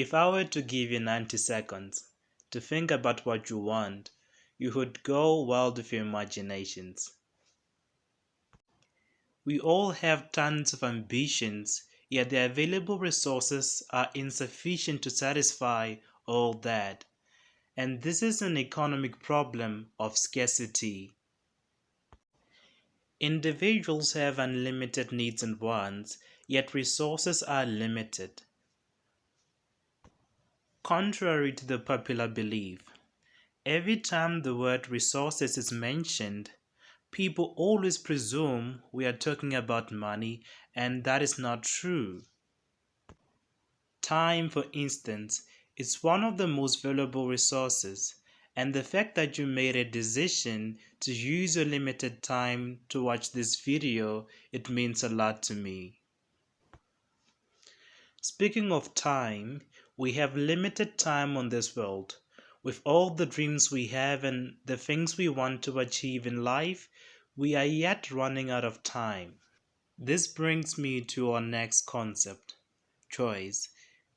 If I were to give you 90 seconds to think about what you want, you would go wild with your imaginations. We all have tons of ambitions, yet the available resources are insufficient to satisfy all that. And this is an economic problem of scarcity. Individuals have unlimited needs and wants, yet resources are limited. Contrary to the popular belief, every time the word resources is mentioned, people always presume we are talking about money, and that is not true. Time, for instance, is one of the most valuable resources, and the fact that you made a decision to use your limited time to watch this video, it means a lot to me. Speaking of time, we have limited time on this world. With all the dreams we have and the things we want to achieve in life, we are yet running out of time. This brings me to our next concept choice.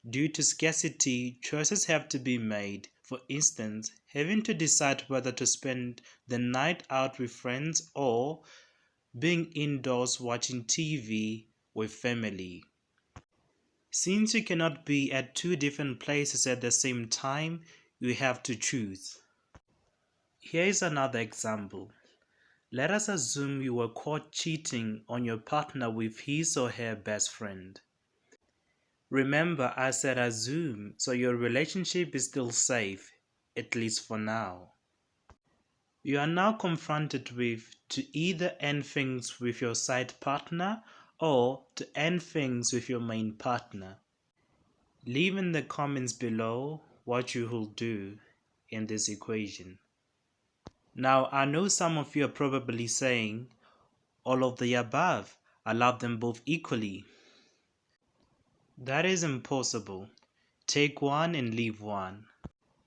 Due to scarcity, choices have to be made. For instance, having to decide whether to spend the night out with friends or being indoors watching TV with family. Since you cannot be at two different places at the same time, you have to choose. Here is another example. Let us assume you were caught cheating on your partner with his or her best friend. Remember, I said assume, so your relationship is still safe, at least for now. You are now confronted with to either end things with your side partner or to end things with your main partner. Leave in the comments below what you will do in this equation. Now, I know some of you are probably saying, all of the above, I love them both equally. That is impossible. Take one and leave one.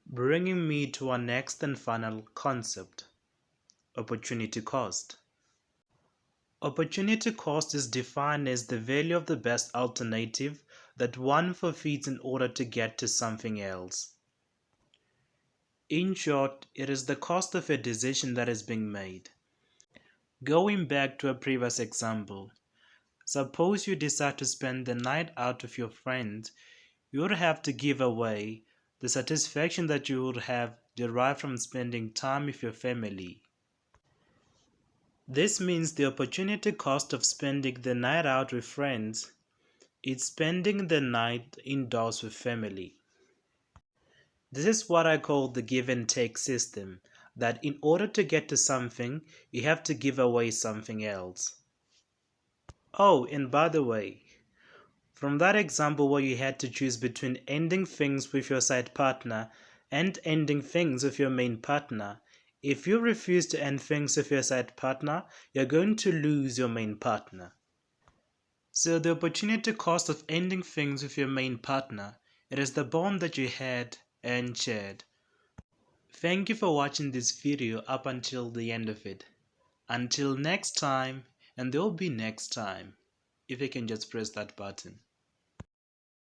Bringing me to our next and final concept, opportunity cost. Opportunity cost is defined as the value of the best alternative that one forfeits in order to get to something else. In short, it is the cost of a decision that is being made. Going back to a previous example, suppose you decide to spend the night out with your friends, you would have to give away the satisfaction that you would have derived from spending time with your family. This means the opportunity cost of spending the night out with friends is spending the night indoors with family. This is what I call the give and take system, that in order to get to something, you have to give away something else. Oh, and by the way, from that example where you had to choose between ending things with your side partner and ending things with your main partner, if you refuse to end things with your side partner, you're going to lose your main partner. So the opportunity cost of ending things with your main partner, it is the bond that you had and shared. Thank you for watching this video up until the end of it. Until next time, and there will be next time, if you can just press that button.